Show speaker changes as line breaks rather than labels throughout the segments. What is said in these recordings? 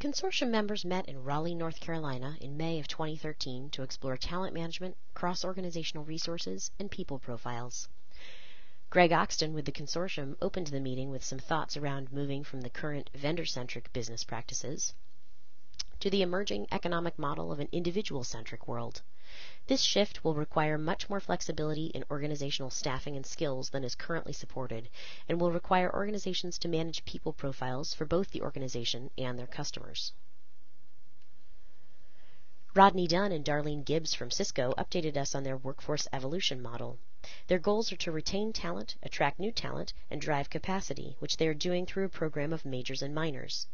Consortium members met in Raleigh, North Carolina in May of 2013 to explore talent management, cross-organizational resources, and people profiles. Greg Oxton with the consortium opened the meeting with some thoughts around moving from the current vendor-centric business practices to the emerging economic model of an individual-centric world. This shift will require much more flexibility in organizational staffing and skills than is currently supported, and will require organizations to manage people profiles for both the organization and their customers. Rodney Dunn and Darlene Gibbs from Cisco updated us on their workforce evolution model. Their goals are to retain talent, attract new talent, and drive capacity, which they are doing through a program of majors and minors.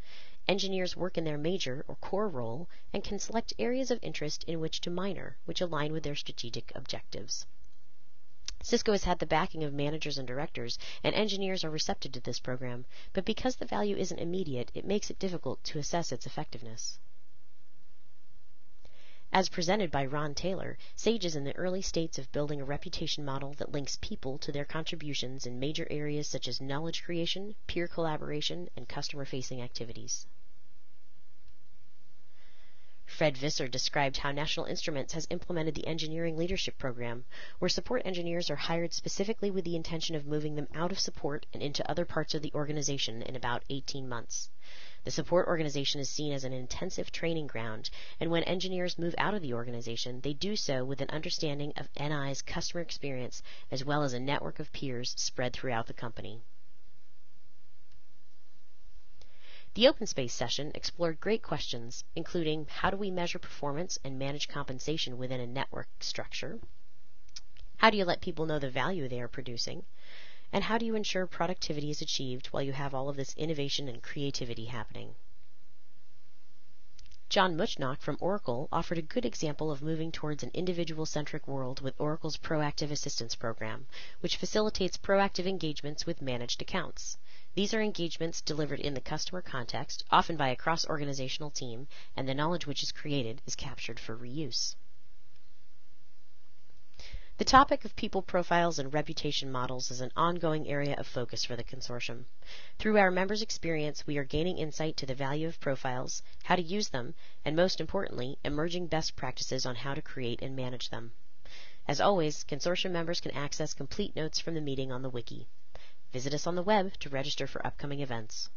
Engineers work in their major or core role and can select areas of interest in which to minor, which align with their strategic objectives. Cisco has had the backing of managers and directors, and engineers are receptive to this program, but because the value isn't immediate, it makes it difficult to assess its effectiveness. As presented by Ron Taylor, Sage is in the early states of building a reputation model that links people to their contributions in major areas such as knowledge creation, peer collaboration, and customer facing activities. Fred Visser described how National Instruments has implemented the Engineering Leadership Program, where support engineers are hired specifically with the intention of moving them out of support and into other parts of the organization in about 18 months. The support organization is seen as an intensive training ground, and when engineers move out of the organization, they do so with an understanding of NI's customer experience as well as a network of peers spread throughout the company. The open space session explored great questions, including how do we measure performance and manage compensation within a network structure? How do you let people know the value they are producing? And how do you ensure productivity is achieved while you have all of this innovation and creativity happening? John Muchnock from Oracle offered a good example of moving towards an individual-centric world with Oracle's Proactive Assistance Program, which facilitates proactive engagements with managed accounts. These are engagements delivered in the customer context, often by a cross-organizational team, and the knowledge which is created is captured for reuse. The topic of people profiles and reputation models is an ongoing area of focus for the consortium. Through our members' experience, we are gaining insight to the value of profiles, how to use them, and most importantly, emerging best practices on how to create and manage them. As always, consortium members can access complete notes from the meeting on the wiki. Visit us on the web to register for upcoming events.